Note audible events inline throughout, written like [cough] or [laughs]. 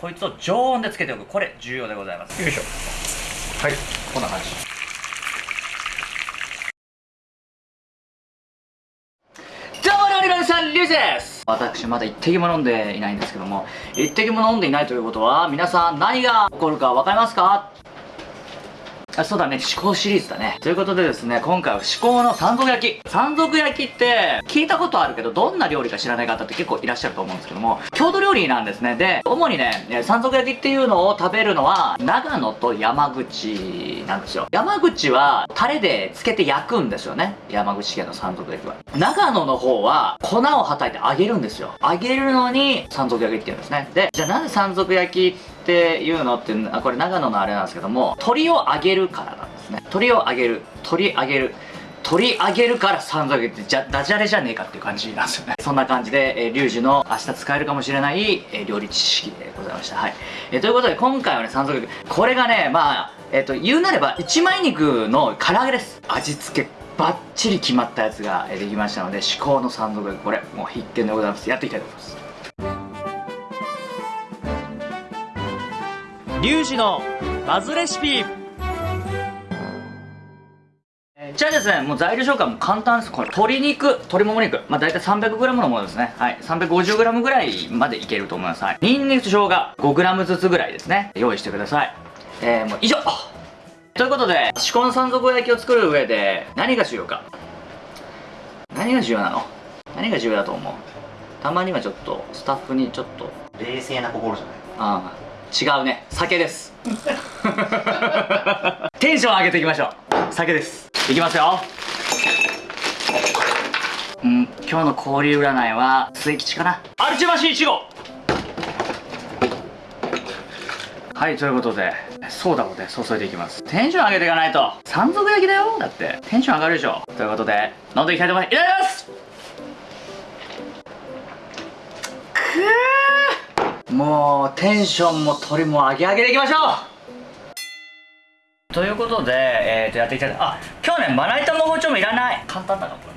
こいつを常温でつけておく。これ重要でございます。よいしょ。はい。こんな感じ。どうも料理のさんリュウジです。私まだ一滴も飲んでいないんですけども一滴も飲んでいないということは皆さん何が起こるか分かりますか？あそうだね、至高シリーズだね。ということでですね、今回は至高の山賊焼き。山賊焼きって聞いたことあるけど、どんな料理か知らない方って結構いらっしゃると思うんですけども、郷土料理なんですね。で、主にね、山賊焼きっていうのを食べるのは、長野と山口なんですよ。山口はタレでつけて焼くんですよね。山口県の山賊焼きは。長野の方は粉をはたいて揚げるんですよ。揚げるのに山賊焼きって言うんですね。で、じゃあなんで山賊焼きていうのってあこれ長野のあれなんですけども鶏を揚げるからなんですね。鶏を揚げる。鶏揚げる。取り上げるから3ヶ月じゃダジャレじゃねえかっていう感じなんですよね。そんな感じで、えー、リュウジの明日使えるかもしれない、えー、料理知識でございました。はい、えー、ということで今回はね山賊これがねまあえっ、ー、と言うなれば一枚肉の唐揚げです。味付けバッチリ決まったやつができましたので至高の山賊これもう必見でございます。やっていきたいと思います。リュウジのバズレシピじゃあですね、もう材料紹介も簡単です。これ、鶏肉、鶏もも肉。まあ、大体 300g のものですね。はい。350g ぐらいまでいけると思います。はい。ニンニクと生姜、5g ずつぐらいですね。用意してください。えー、もう以上ということで、至高の山賊焼きを作る上で、何が重要か。何が重要なの？何が重要だと思う？たまにはちょっと、スタッフにちょっと。冷静な心じゃない？ああ。違うね。酒です。テンション上げていきましょう。酒です。いきますよ。うん今日の氷占いは末吉かな。アルチマシ1号はいということでソーダをね。注いでいきます。テンション上げていかないと。山賊焼きだよ。だって。テンション上がるでしょ。ということで飲んでいきたいと思います。いただきます。くー。もうテンションも鳥も上げ上げでいきましょう。ということで、えー、とやっていきたい。あ今日ねまな板も包丁もいらない。簡単だなこれ。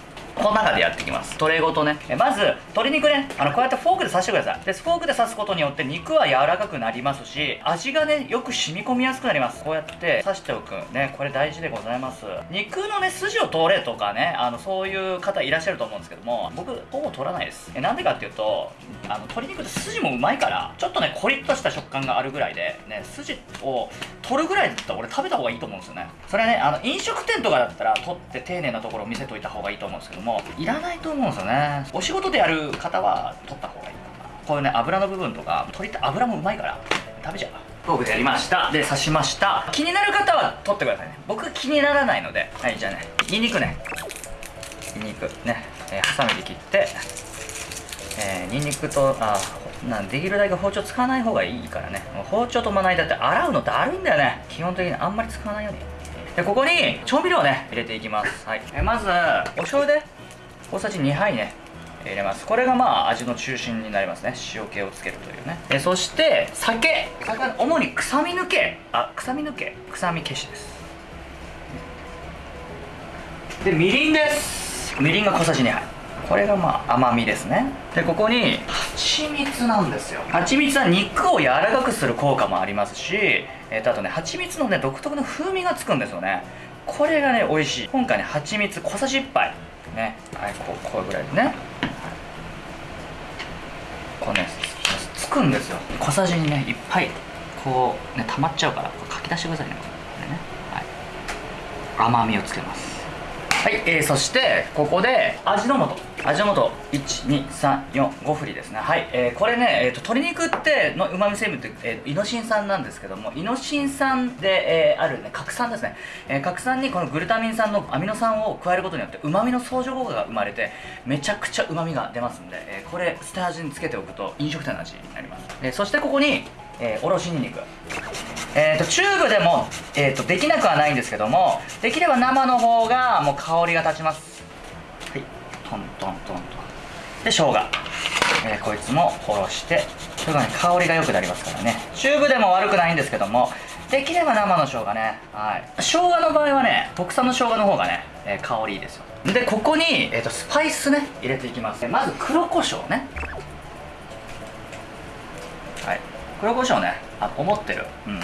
この中でやっていきます。トレーごとね。えまず鶏肉ね。あのこうやってフォークで刺してください。でフォークで刺すことによって肉は柔らかくなりますし味がねよく染み込みやすくなります。こうやって刺しておく。ねこれ大事でございます。肉のね筋を取れとかねあのそういう方いらっしゃると思うんですけども僕ほぼ取らないです。えなんでかっていうとあの鶏肉って筋もうまいからちょっとねコリッとした食感があるぐらいでね筋を取るぐらいだったら俺食べた方がいいと思うんですよね。それはねあの飲食店とかだったら取って丁寧なところを見せといた方がいいと思うんですけどももいらないと思うんですよね。お仕事でやる方は取った方がいいか。なこういうね油の部分とか鶏って油もうまいから食べちゃう。フォークでやりました。で刺しました。気になる方は取ってくださいね。僕気にならないので。はいじゃあねにんにくね。にんにくね、えー、ハサミで切ってえー、にんにくとあなんできるだけ包丁使わない方がいいからね。包丁とまな板って洗うのだるいんだよね。基本的にあんまり使わないように。でここに調味料をね入れていきます、はい、えまずお醤油で大さじ2杯ね入れます。これがまあ味の中心になりますね。塩気をつけるというね。えそして酒。酒主に臭み抜け。あ臭み抜け。臭み消しです。でみりんです。みりんが小さじ2杯これがまあ甘みですね。でここに蜂蜜なんですよ。蜂蜜は肉を柔らかくする効果もありますしえー、とあとね蜂蜜のね独特の風味がつくんですよね。これがね美味しい。今回ね蜂蜜小さじ1杯。ね。はいこうこうぐらいでね。こうねつくんですよ小さじにねいっぱいこうね溜まっちゃうからこうかき出してくださいねこれね、はい、甘みをつけますはい、えー、そしてここで味の素。味の素。12345振りですね。はい、えー、これね、えーと、鶏肉ってのうまみ成分って、えー、イノシン酸なんですけどもイノシン酸で、えー、あるね核酸ですね、えー、核酸にこのグルタミン酸のアミノ酸を加えることによってうまみの相乗効果が生まれてめちゃくちゃうまみが出ますんで、えー、これ捨て味につけておくと飲食店の味になります、えー、そしてここに、えー、おろしにんにく。えーと、チューブでも、えーと、できなくはないんですけどもできれば生の方がもう香りが立ちます。はい。トントントンとで生姜、えー、こいつもおろしてそれがね香りが良くなりますからね。チューブでも悪くないんですけどもできれば生の生姜ね。はい。生姜の場合はね国産の生姜の方がね、えー、香りいいですよ。でここに、えーとスパイスね入れていきます。まず黒胡椒ねはい黒胡椒ねあ思ってる。うん。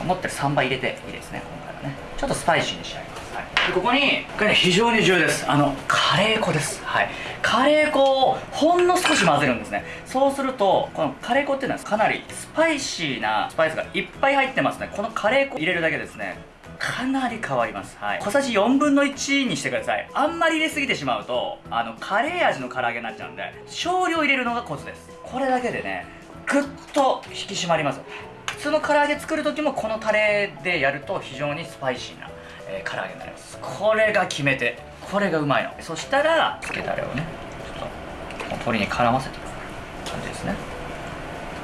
思ってる3倍入れていいですね今回はね。ちょっとスパイシーに仕上げます、はい、でここにこれね非常に重要です。あのカレー粉です。はい。カレー粉をほんの少し混ぜるんですね。そうするとこのカレー粉っていうのはかなりスパイシーなスパイスがいっぱい入ってますね。このカレー粉入れるだけですね。かなり変わります、はい、小さじ4分の1にしてください。あんまり入れすぎてしまうとあのカレー味の唐揚げになっちゃうんで少量入れるのがコツです。これだけでねぐっと引き締まります。普通の唐揚げ作る時もこのタレでやると非常にスパイシーな、えー、唐揚げになります。これが決め手。これがうまいの。そしたら漬けたれをねちょっと鶏に絡ませていく感じですね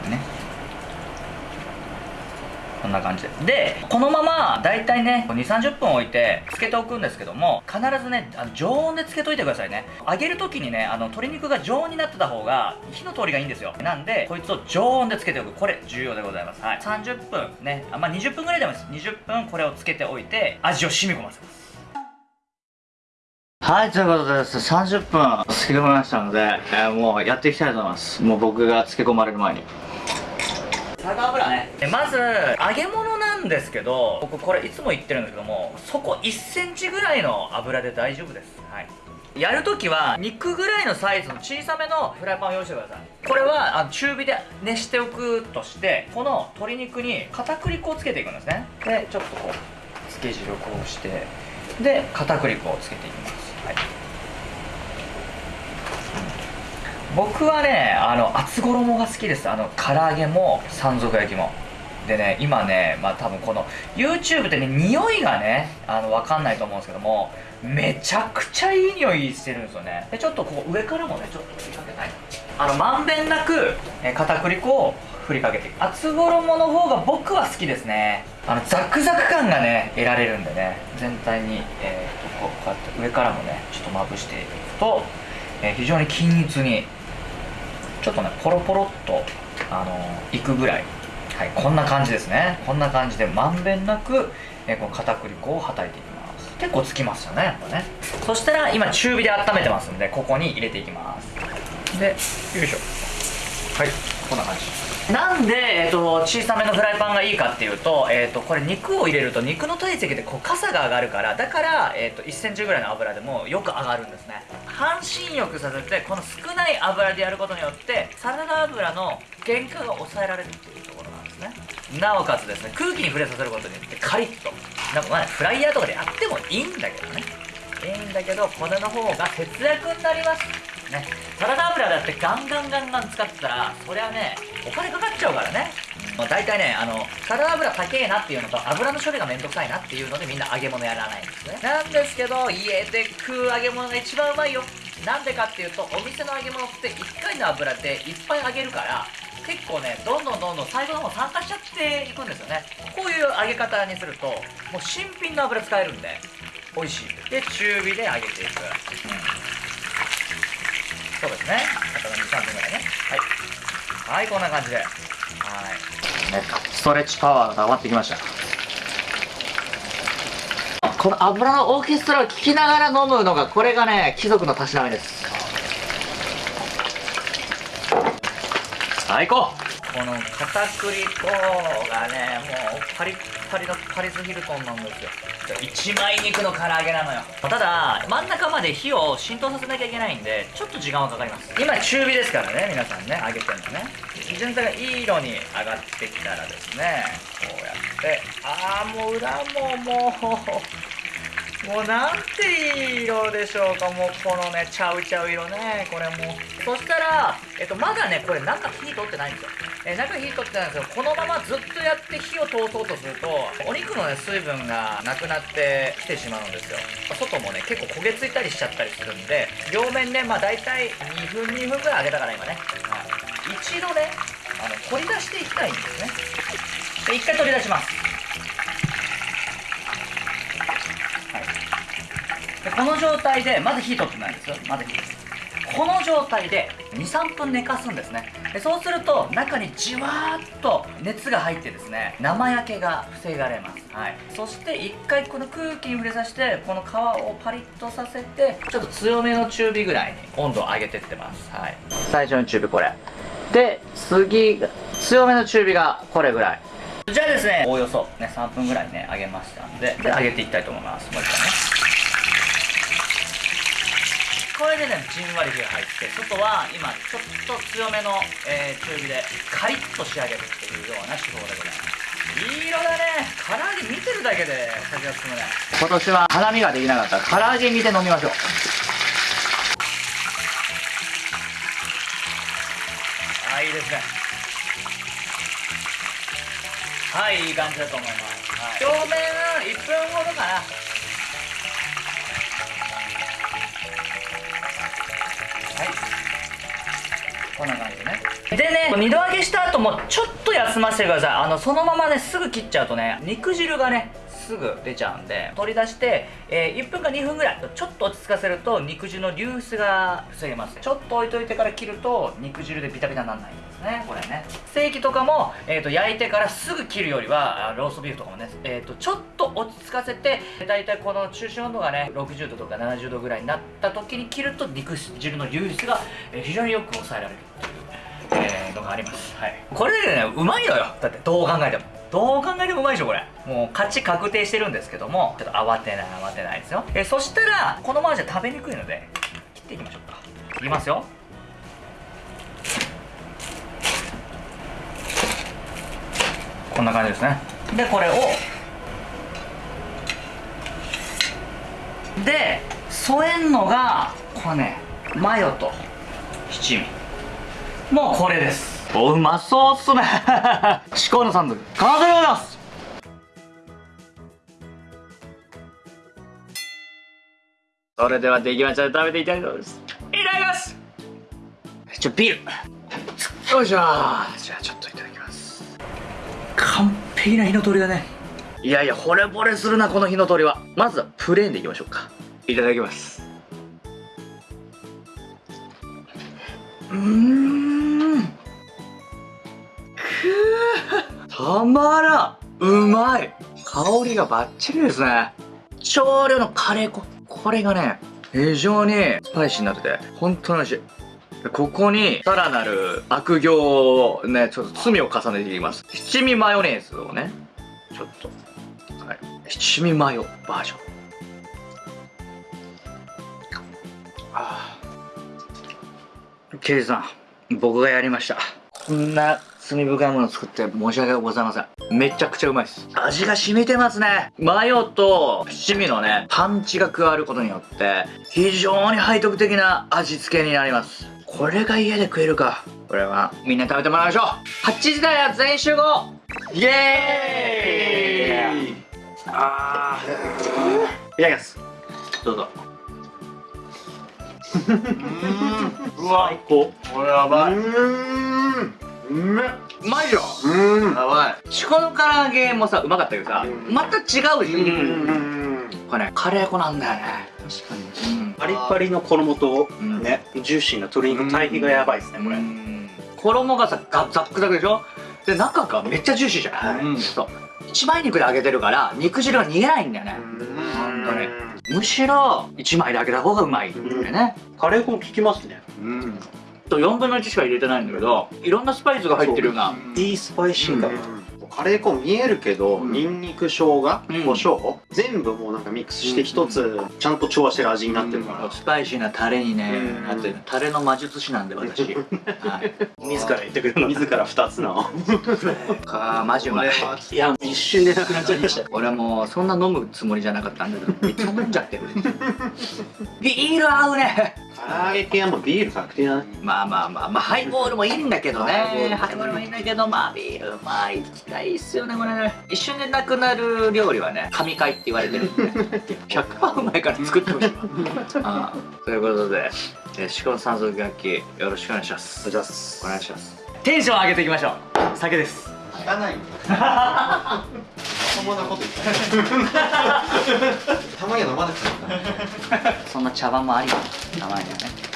ねこんな感じで。でこのまま大体ね2 3 0分置いてつけておくんですけども必ずねあの常温でつけといてくださいね。揚げる時にねあの鶏肉が常温になってた方が火の通りがいいんですよ。なんでこいつを常温でつけておく。これ重要でございます。はい。30分。ね。あまあ20分ぐらいでもいいです。20分これをつけておいて味を染み込ませます。はい、ということでです、30分漬け込みましたので、えー、もうやっていきたいと思います。もう僕が漬け込まれる前に。酒油ね。まず揚げ物なんですけど僕これいつも言ってるんですけどもそこ1センチぐらいの油で大丈夫です。はい。やるときは肉ぐらいのサイズの小さめのフライパンを用意してください。これはあの中火で熱しておくとしてこの鶏肉に片栗粉をつけていくんですね。でちょっとこうつけ汁をこうしてで片栗粉をつけていきます、はい僕はねあの厚衣が好きです。あの唐揚げも山賊焼きも。でね今ねまあ多分この YouTube でね匂いがねあの分かんないと思うんですけどもめちゃくちゃいい匂いしてるんですよね。でちょっとこう上からもねちょっと振りかけたい。あのまんべんなく、片栗粉を振りかけていく厚衣の方が僕は好きですね。あのザクザク感がね得られるんでね全体に、えー、とこうやって上からもねちょっとまぶしていくと、えー、非常に均一にちょっとねポロポロっとあのいくぐらい。はいこんな感じですね。こんな感じでまんべんなく、えこの片栗粉をはたいていきます。結構つきますよねやっぱね。そしたら今中火で温めてますんでここに入れていきます。でよいしょ。はいこんな感じ。なんで、えーと、小さめのフライパンがいいかっていうと,、えーと、これ肉を入れると肉の体積でこう傘が上がるからだから、えーと、1センチぐらいの油でもよく上がるんですね。半身浴させてこの少ない油でやることによってサラダ油の原価が抑えられるっていうところなんですね。なおかつですね空気に触れさせることによってカリッと。なんかまあ、フライヤーとかでやってもいいんだけどね。いいんだけどこれの方が節約になりますね。サラダ油だってガンガンガンガン使ってたらそりゃねお金かかっちゃうからね、まあ、大体ねあのサラダ油高えなっていうのと油の処理がめんどくさいなっていうのでみんな揚げ物やらないんですね。なんですけど家で食う揚げ物が一番うまいよ。なんでかっていうとお店の揚げ物って1回の油でいっぱい揚げるから結構ねどんどんどんどん最後の方参加しちゃっていくんですよね。こういう揚げ方にするともう新品の油使えるんで美味しい。で中火で揚げていく、そうですね。あと23分ぐらいね。はいはいこんな感じで。はい。ねストレッチパワーが上がってきました。この油のオーケストラを聴きながら飲むのがこれがね貴族のたしなみです。最高。この片栗粉がねもうパリッパリのパリスヒルトンなんですよ一枚肉の唐揚げなのよ。ただ真ん中まで火を浸透させなきゃいけないんでちょっと時間はかかります。今中火ですからね皆さんね揚げてるのね全体がいい色に上がってきたらですねこうやって。ああもう裏ももうもうなんていい色でしょうかもうこのねちゃうちゃう色ねこれもう。そしたら、えっと、まだねこれ中火通ってないんですよ、え中火通ってないんですけどこのままずっとやって火を通そうとするとお肉のね水分がなくなってきてしまうんですよ。外もね結構焦げついたりしちゃったりするんで両面ねまあ大体2分2分ぐらい揚げたから今ね、はい、一度ねあの取り出していきたいんですね。で一回取り出します。でこの状態でまず火取ってないんですよ。まず火です。この状態で23分寝かすんですね。でそうすると中にじわーっと熱が入ってですね生焼けが防がれます、はい、そして1回この空気に触れさせてこの皮をパリッとさせてちょっと強めの中火ぐらいに温度を上げてってます、はい、最初の中火これ。で次強めの中火がこれぐらい。じゃあですねおおよそね3分ぐらいね揚げましたんでで揚げていきたいと思います。もう一回ね。これでねじんわり火が入って外は今ちょっと強めの、えー、中火でカリッと仕上げるっていうような手法でございますいい色だね。唐揚げ見てるだけで先が進むね。今年は花見ができなかった。ら唐揚げ見て飲みましょう。あいいですね。はいいい感じだと思います、はい、表面1分ほどかなでね二度揚げした後もちょっと休ませてください。あのそのままねすぐ切っちゃうとね肉汁がねすぐ出ちゃうんで取り出して、えー、1分か2分ぐらい。ちょっと落ち着かせると肉汁の流出が防げますちょっと置いといてから切ると肉汁でビタビタにならないんですね。これね。ステーキとかも、えーと、焼いてからすぐ切るよりはローストビーフとかもね、えーと、ちょっと落ち着かせてだいたいこの中心温度がね60度とか70度ぐらいになった時に切ると肉汁の流出が非常によく抑えられる。っていうえー、のがあります、はい、これでねうまいのよ。だってどう考えても。どう考えてもうまいでしょこれ。もう勝ち確定してるんですけどもちょっと慌てない慌てないですよ。えそしたらこのままじゃ食べにくいので切っていきましょうか。いきますよ。こんな感じですね。でこれをで添えんのがこれねマヨと七味。もうこれです。おうまそうっすね。至高のサンドル完成でございます。それではできました食べていただきます。いただきます。ちょビール。よいしょ。じゃあちょっといただきます。完璧な火の通りだね。いやいや惚れ惚れするなこの火の通りは。まずはプレーンでいきましょうか。いただきます。うんまらうまい。香りがバッチリですね。少量のカレー粉。これがね非常にスパイシーになってて本当に美味しい。ここにさらなる悪行をねちょっと罪を重ねていきます。七味マヨネーズをねちょっとはい。七味マヨバージョン。あ刑事さん僕がやりました。こんな罪深いものを作って申し訳ございません。めちゃくちゃうまいです。味が染みてますね。マヨと七味のねパンチが加わることによって非常に背徳的な味付けになります。これが家で食えるか。これはみんな食べてもらいましょう。8時台は全員集合イエーイ。あー。いただきます。どうぞ。[laughs] うわ最高。これやばいううめうまいようん。やばい。チコの唐揚げもさうまかったけどさまた違うでしょうんこれねカレー粉なんだよね。確かに、うん、パリパリの衣とね、うん、ジューシーな鶏肉対比がやばいですねこれ。衣がさザックザクでしょ？で中がめっちゃジューシーじゃない、うん、そう。一枚肉で揚げてるから肉汁が逃げないんだよね。ほん。とねむしろ一枚で揚げた方がうまいんだよね、カレー粉効きますね。うんと4分の1しか入れてないんだけどいろんなスパイスが入ってるような。いいスパイシーだ、カレー粉見えるけど、ニンニク生姜胡椒、全部もうなんかミックスして一つちゃんと調和してる味になってるから、スパイシーなタレにね、なってるタレの魔術師なんで私、はい、自ら言ってくれる自ら2つの。あマジうまいいや一瞬でなくなっちゃいました。俺はもうそんな飲むつもりじゃなかったんだけどめっちゃ飲んじゃってる。[laughs] ビール合うね唐揚げ系はもうビール確定だね。まあまあまあまあハイボールもいいんだけどね。ハイボールもいいんだけどまあビールまあいきたいっすよね。これね一瞬でなくなる料理はね [laughs] 神回って言われてるんで。100%うまいから作ってほしい。あ [laughs] ということで四股三足楽器よろしくお願いします。お願いします。お願いします。テンション上げていきましょう。酒です汚いまともなこと言った。[laughs] たまには飲まなくていいそんな茶番もありたまにはね